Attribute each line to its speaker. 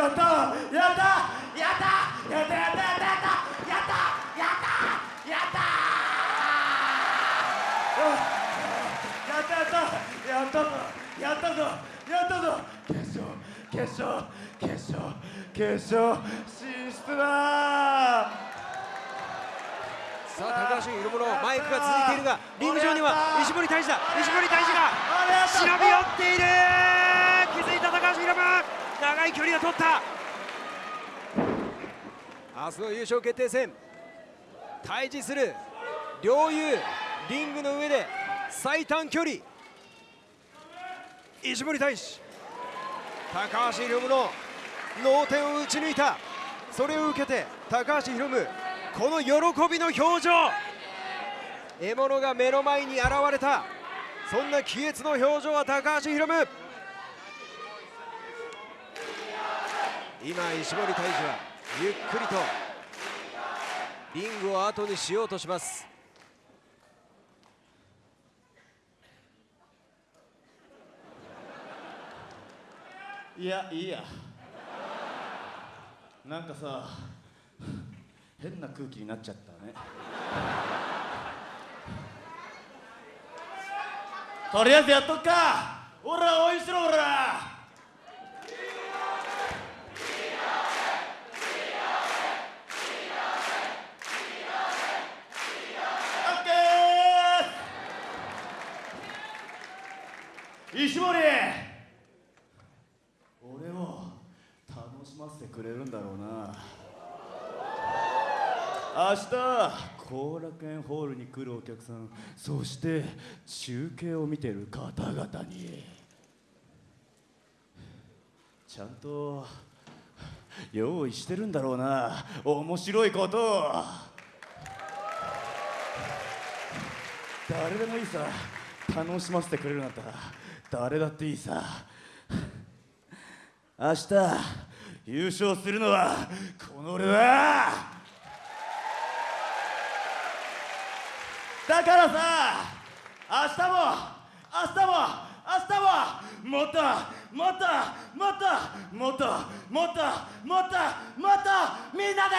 Speaker 1: やったやったやったやったやったやったやったやったやったやったやったやったぞやったぞやったぞ決勝決勝決勝決勝進出だ。
Speaker 2: さあ高橋色物マイクが続いているがリング上には石森大志だ。石森大志が
Speaker 1: 忍び寄っ
Speaker 2: ている。長い距離を取った。明日の優勝決定戦対峙する両雄リングの上で最短距離石森大志高橋宏夢の脳天を打ち抜いた。それを受けて高橋宏夢この喜びの表情。獲物が目の前に現れた。そんな喜悦の表情は高橋宏夢。今石森大志はゆっくりとリングを後にしようとします。
Speaker 1: いやいいや。なんかさ変な空気になっちゃったね。とりあえずやっとくか。ほら応援しろほら。石森！俺を楽しませてくれるんだろうな。明日後楽園ホールに来るお客さん。そして中継を見てる方々に。ちゃんと用意してるんだろうな。面白いこと。を誰でもいいさ。楽しませてくれるんだったら。誰だっていいさ。明日優勝するのはこの俺だ。だからさ明日も明日も明日ももっともっともっともっともっともっともっとみんなで